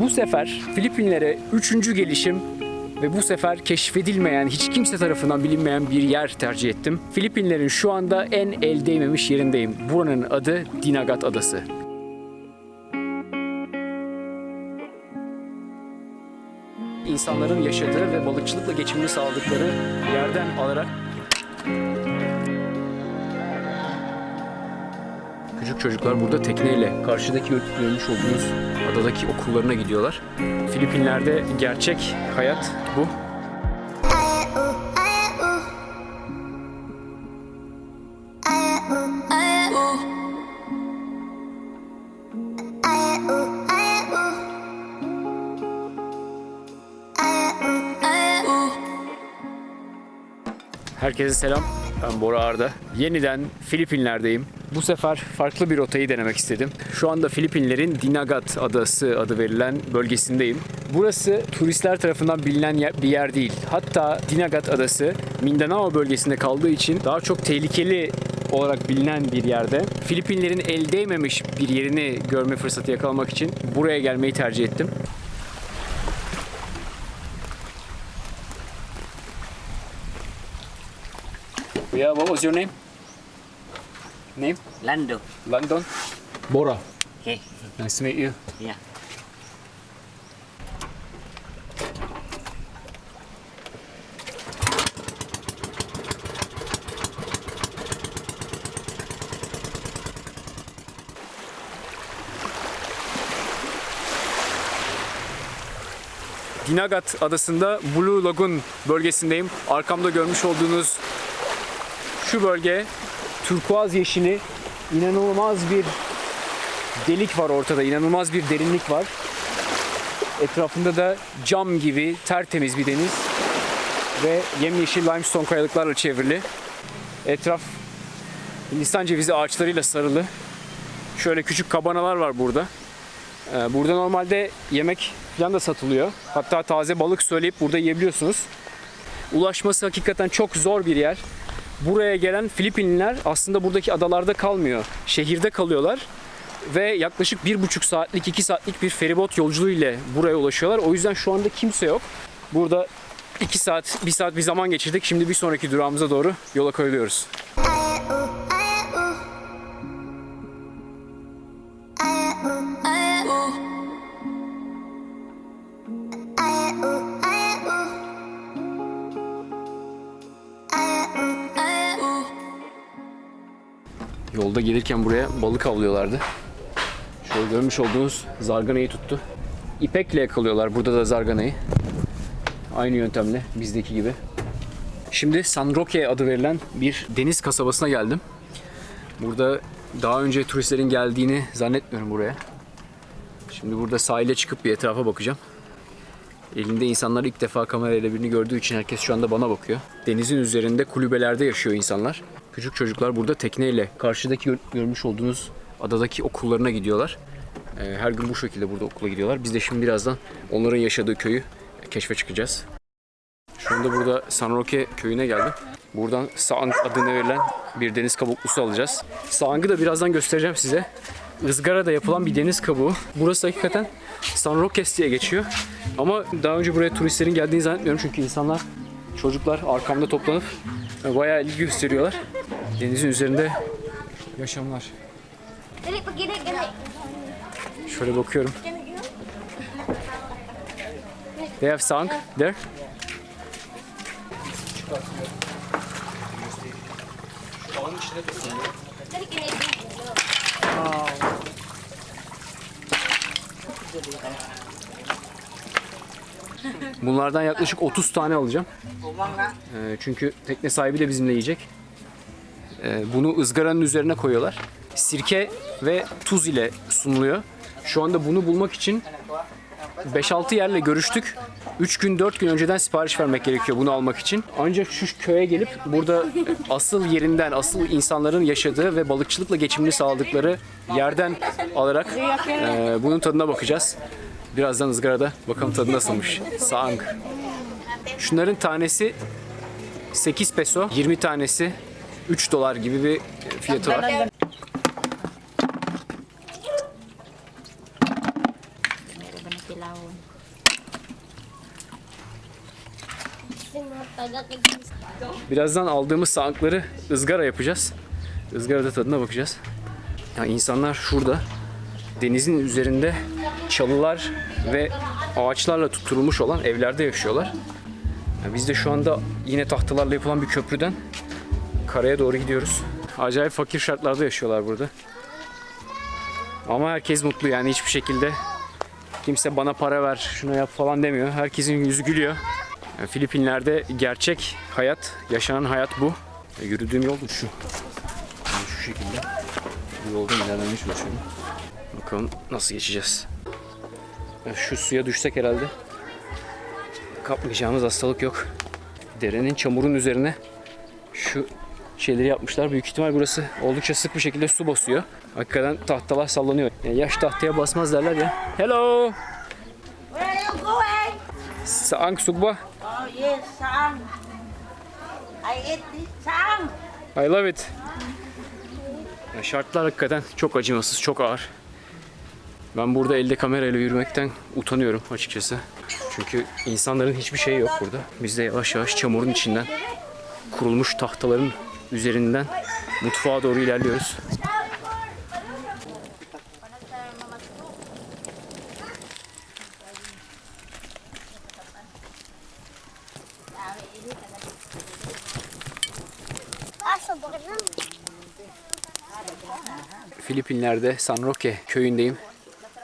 Bu sefer Filipinlere üçüncü gelişim ve bu sefer keşfedilmeyen, hiç kimse tarafından bilinmeyen bir yer tercih ettim. Filipinlerin şu anda en el değmemiş yerindeyim. Buranın adı Dinagat Adası. İnsanların yaşadığı ve balıkçılıkla geçimini sağladıkları yerden alarak Küçük çocuklar burada tekneyle karşıdaki görmüş olduğunuz adadaki okullarına gidiyorlar. Filipinler'de gerçek hayat bu. Herkese selam. Ben Bora Arda. Yeniden Filipinler'deyim. Bu sefer farklı bir rotayı denemek istedim. Şu anda Filipinlerin Dinagat Adası adı verilen bölgesindeyim. Burası turistler tarafından bilinen bir yer değil. Hatta Dinagat Adası Mindanao bölgesinde kaldığı için daha çok tehlikeli olarak bilinen bir yerde. Filipinlerin el değmemiş bir yerini görme fırsatı yakalamak için buraya gelmeyi tercih ettim. Yeah, what was your name? Name? Lando. London? Bora. Okay. Nice to meet you. Yeah. Dinagat adasında Blue Lagoon bölgesindeyim. Arkamda görmüş olduğunuz şu bölge turkuaz yeşili inanılmaz bir delik var ortada. inanılmaz bir derinlik var. Etrafında da cam gibi tertemiz bir deniz ve yemyeşil limestone kayalıklarla çevrili. Etraf Hindistan cevizi ağaçlarıyla sarılı. Şöyle küçük kabanalar var burada. Ee, Burada normalde yemek falan da satılıyor. Hatta taze balık söyleyip burada yiyebiliyorsunuz. Ulaşması hakikaten çok zor bir yer. Buraya gelen Filipinliler aslında buradaki adalarda kalmıyor. Şehirde kalıyorlar. Ve yaklaşık bir buçuk saatlik, iki saatlik bir feribot yolculuğu ile buraya ulaşıyorlar. O yüzden şu anda kimse yok. Burada iki saat, bir saat bir zaman geçirdik. Şimdi bir sonraki durağımıza doğru yola koyuluyoruz. Yolda gelirken buraya balık avlıyorlardı. Şöyle görmüş olduğunuz zarganayı tuttu. İpekle yakalıyorlar burada da zarganayı. Aynı yöntemle bizdeki gibi. Şimdi San Roque adı verilen bir deniz kasabasına geldim. Burada daha önce turistlerin geldiğini zannetmiyorum buraya. Şimdi burada sahile çıkıp bir etrafa bakacağım. Elinde insanlar ilk defa kamerayla birini gördüğü için herkes şu anda bana bakıyor. Denizin üzerinde kulübelerde yaşıyor insanlar. Küçük çocuklar burada tekneyle karşıdaki gör- görmüş olduğunuz adadaki okullarına gidiyorlar. Ee, Her gün bu şekilde burada okula gidiyorlar. Biz de şimdi birazdan onların yaşadığı köyü keşfe çıkacağız. Şu anda burada San Roque köyüne geldim. Buradan Saang adına verilen bir deniz kabuklusu alacağız. Saang'ı da birazdan göstereceğim size. Izgarada yapılan bir deniz kabuğu. Burası hakikaten San Roques diye geçiyor. Ama daha önce buraya turistlerin geldiğini zannetmiyorum çünkü insanlar, çocuklar arkamda toplanıp e, bayağı ilgi gösteriyorlar. Denizin üzerinde yaşamlar. Şöyle bakıyorum. They have Sang there. Gini. Bunlardan yaklaşık 30 tane alacağım. Ee, çünkü tekne sahibi de bizimle yiyecek. Ee, bunu ızgaranın üzerine koyuyorlar. Sirke ve tuz ile sunuluyor. Şu anda bunu bulmak için 5-6 yerle görüştük. 3 gün 4 gün önceden sipariş vermek gerekiyor bunu almak için. Ancak şu köye gelip burada asıl yerinden, asıl insanların yaşadığı ve balıkçılıkla geçimini sağladıkları yerden alarak e, bunun tadına bakacağız. Birazdan ızgarada bakalım tadı nasılmış. Saang. Şunların tanesi 8 peso, 20 tanesi 3 dolar gibi bir fiyatı var. Birazdan aldığımız sankları ızgara yapacağız. Izgarada tadına bakacağız. Ya insanlar şurada denizin üzerinde çalılar ve ağaçlarla tutturulmuş olan evlerde yaşıyorlar. Ya biz de şu anda yine tahtalarla yapılan bir köprüden karaya doğru gidiyoruz. Acayip fakir şartlarda yaşıyorlar burada. Ama herkes mutlu yani hiçbir şekilde kimse bana para ver, şunu yap falan demiyor. Herkesin yüzü gülüyor. Yani Filipinler'de gerçek hayat, yaşanan hayat bu. E, yürüdüğüm yol da şu. Yani şu şekilde. Bu yolda ilerlemeye çalışıyorum. Bakalım nasıl geçeceğiz. Şu suya düşsek herhalde kapmayacağımız hastalık yok. Derenin çamurun üzerine şu şeyleri yapmışlar. Büyük ihtimal burası oldukça sık bir şekilde su basıyor. Hakikaten tahtalar sallanıyor. Yani yaş tahtaya basmaz derler ya. Hello! Where are you going? Saang sugba. Oh yes, Sam. I eat this Sam. I love it. Ya şartlar hakikaten çok acımasız, çok ağır. Ben burada elde kamerayla yürümekten utanıyorum açıkçası. Çünkü insanların hiçbir şeyi yok burada. Biz de yavaş yavaş çamurun içinden, kurulmuş tahtaların üzerinden mutfağa doğru ilerliyoruz. Filipinler'de San Roque köyündeyim.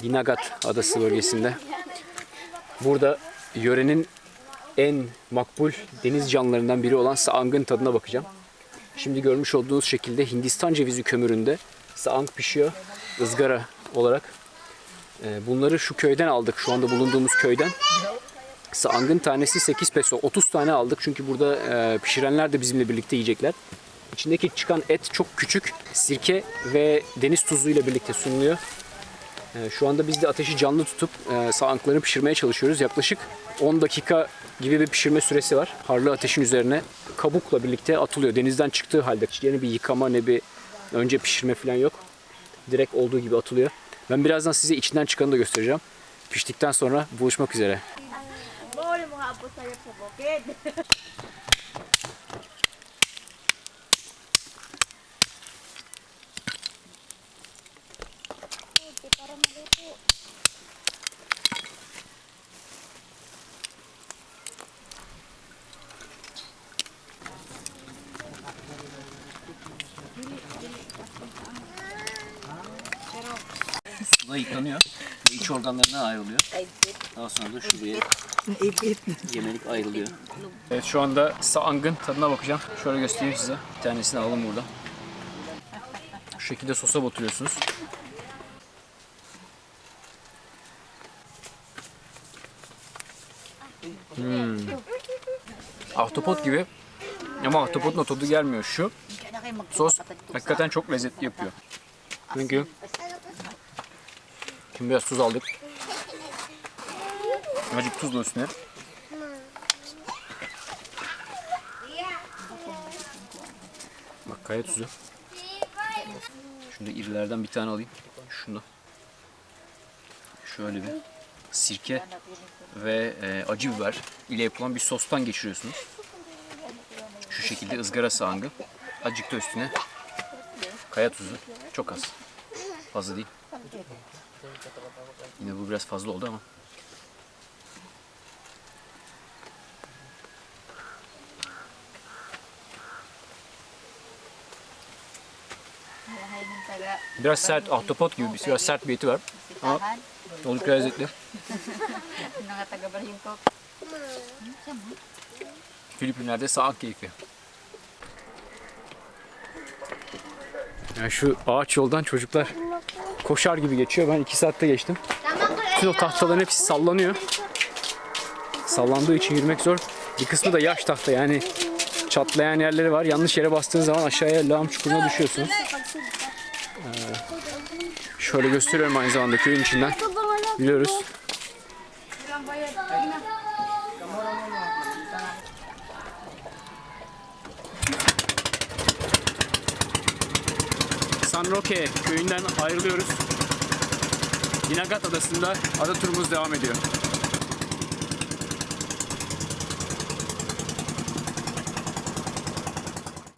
Dinagat adası bölgesinde. Burada yörenin en makbul deniz canlılarından biri olan saangın tadına bakacağım. Şimdi görmüş olduğunuz şekilde Hindistan cevizi kömüründe saang pişiyor ızgara olarak. Ee, Bunları şu köyden aldık. Şu anda bulunduğumuz köyden. Saangın tanesi 8 peso. 30 tane aldık çünkü burada e, pişirenler de bizimle birlikte yiyecekler. İçindeki çıkan et çok küçük. Sirke ve deniz tuzuyla birlikte sunuluyor. Ee, Şu anda biz de ateşi canlı tutup e, saangları pişirmeye çalışıyoruz. Yaklaşık 10 dakika gibi bir pişirme süresi var. Harlı ateşin üzerine kabukla birlikte atılıyor. Denizden çıktığı halde. Ne bir yıkama ne bir önce pişirme falan yok. Direkt olduğu gibi atılıyor. Ben birazdan size içinden çıkanı da göstereceğim. Piştikten sonra buluşmak üzere. organlarına ayrılıyor. Daha sonra da şuraya yemelik ayrılıyor. Evet şu anda saangın tadına bakacağım. Şöyle göstereyim size. Bir tanesini alalım burada. Şu şekilde sosa batırıyorsunuz. Hmm. Ahtapot gibi ama ahtapotun tadı gelmiyor. Şu sos hakikaten çok lezzetli yapıyor. Çünkü Şimdi biraz tuz aldık. Azıcık tuzla üstüne. Bak kaya tuzu. Şunu irilerden bir tane alayım. Şunu. Şöyle bir sirke ve e, acı biber ile yapılan bir sostan geçiriyorsunuz. Şu şekilde ızgara sağangı. Azıcık da üstüne kaya tuzu. Çok az. Fazla değil. Yine bu biraz fazla oldu ama. Biraz sert, ahtapot gibi bir biraz sert bir eti var. Ama oldukça lezzetli. Filipinler'de saat keyfi. Yani şu ağaç yoldan çocuklar koşar gibi geçiyor. Ben iki saatte geçtim. Bütün o tahtaların hepsi sallanıyor. Sallandığı için yürümek zor. Bir kısmı da yaş tahta yani çatlayan yerleri var. Yanlış yere bastığınız zaman aşağıya lağım çukuruna düşüyorsunuz. Ee, şöyle gösteriyorum aynı zamanda köyün içinden. Yürüyoruz. Roque köyünden ayrılıyoruz. Dinagat Adası'nda ada turumuz devam ediyor.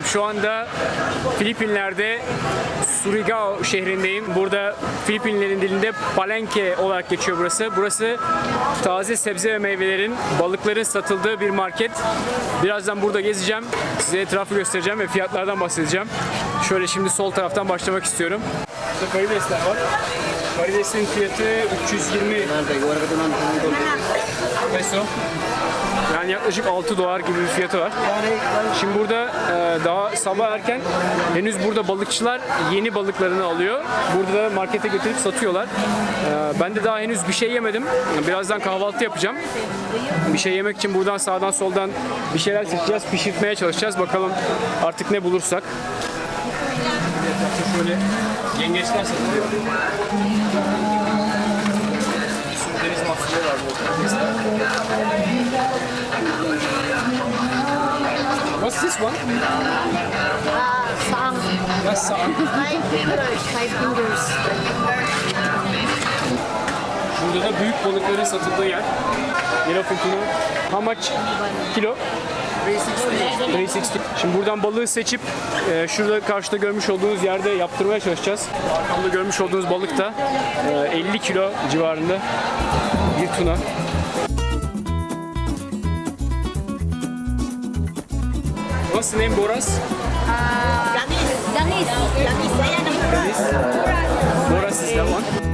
Şu anda Filipinler'de Surigao şehrindeyim. Burada Filipinlerin dilinde Palenque olarak geçiyor burası. Burası taze sebze ve meyvelerin, balıkların satıldığı bir market. Birazdan burada gezeceğim. Size etrafı göstereceğim ve fiyatlardan bahsedeceğim. Şöyle şimdi sol taraftan başlamak istiyorum. Burada karidesler var. Karidesin fiyatı 320 peso. Yani yaklaşık 6 dolar gibi bir fiyatı var. Şimdi burada e, daha sabah erken henüz burada balıkçılar yeni balıklarını alıyor. Burada da markete getirip satıyorlar. E, ben de daha henüz bir şey yemedim. Birazdan kahvaltı yapacağım. Bir şey yemek için buradan sağdan soldan bir şeyler seçeceğiz, pişirtmeye çalışacağız. Bakalım artık ne bulursak. Etrafta şöyle yengeçler satılıyor. Bir sürü deniz mahsulleri var bu. What's this one? Uh, song. That's saan. Five fingers. Five fingers. Burada da büyük balıkların satıldığı yer. Tuna. How much kilo? 360. Şimdi buradan balığı seçip e, şurada karşıda görmüş olduğunuz yerde yaptırmaya çalışacağız. Arkamda görmüş olduğunuz balık da e, 50 kilo civarında bir tuna. What's the name Boras? Dangis. Dangis saya nak Boras is that one.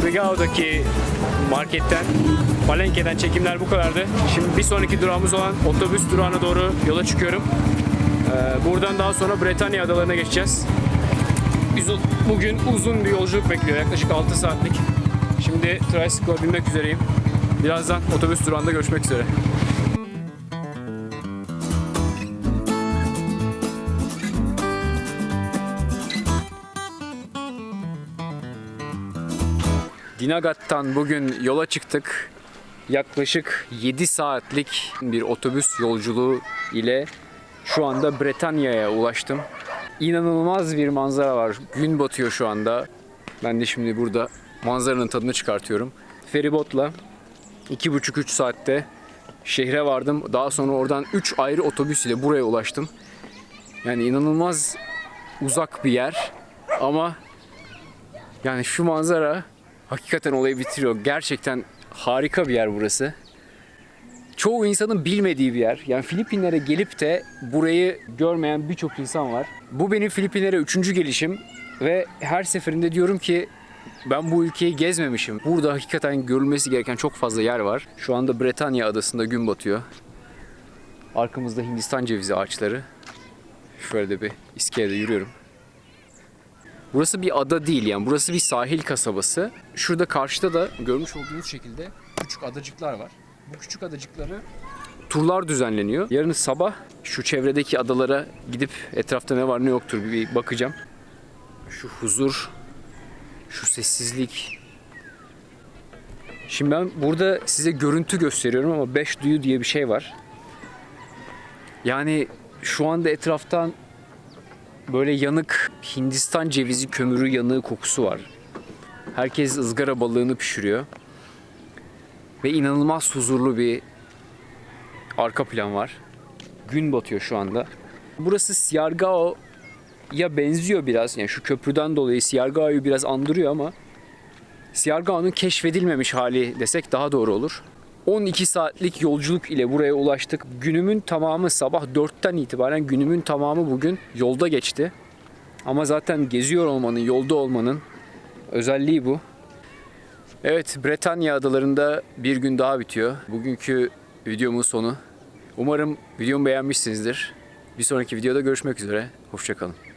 Surigao'daki marketten, Palenque'den çekimler bu kadardı. Şimdi bir sonraki durağımız olan otobüs durağına doğru yola çıkıyorum. Ee, buradan daha sonra Bretanya adalarına geçeceğiz. Biz bugün uzun bir yolculuk bekliyor. Yaklaşık 6 saatlik. Şimdi tricycle'a binmek üzereyim. Birazdan otobüs durağında görüşmek üzere. Dinagat'tan bugün yola çıktık. Yaklaşık 7 saatlik bir otobüs yolculuğu ile şu anda Bretanya'ya ulaştım. İnanılmaz bir manzara var. Gün batıyor şu anda. Ben de şimdi burada manzaranın tadını çıkartıyorum. Feribotla 2,5-3 saatte şehre vardım. Daha sonra oradan 3 ayrı otobüs ile buraya ulaştım. Yani inanılmaz uzak bir yer ama yani şu manzara hakikaten olayı bitiriyor. Gerçekten harika bir yer burası. Çoğu insanın bilmediği bir yer. Yani Filipinlere gelip de burayı görmeyen birçok insan var. Bu benim Filipinlere üçüncü gelişim ve her seferinde diyorum ki ben bu ülkeyi gezmemişim. Burada hakikaten görülmesi gereken çok fazla yer var. Şu anda Bretanya adasında gün batıyor. Arkamızda Hindistan cevizi ağaçları. Şöyle de bir iskelede yürüyorum. Burası bir ada değil yani burası bir sahil kasabası. Şurada karşıda da görmüş olduğunuz şekilde küçük adacıklar var. Bu küçük adacıkları turlar düzenleniyor. Yarın sabah şu çevredeki adalara gidip etrafta ne var ne yoktur bir bakacağım. Şu huzur, şu sessizlik. Şimdi ben burada size görüntü gösteriyorum ama beş duyu diye bir şey var. Yani şu anda etraftan böyle yanık Hindistan cevizi kömürü yanığı kokusu var. Herkes ızgara balığını pişiriyor. Ve inanılmaz huzurlu bir arka plan var. Gün batıyor şu anda. Burası Siargao'ya benziyor biraz. Yani şu köprüden dolayı Siargao'yu biraz andırıyor ama Siargao'nun keşfedilmemiş hali desek daha doğru olur. 12 saatlik yolculuk ile buraya ulaştık. Günümün tamamı sabah 4'ten itibaren günümün tamamı bugün yolda geçti. Ama zaten geziyor olmanın, yolda olmanın özelliği bu. Evet, Bretanya adalarında bir gün daha bitiyor. Bugünkü videomun sonu. Umarım videomu beğenmişsinizdir. Bir sonraki videoda görüşmek üzere. Hoşçakalın.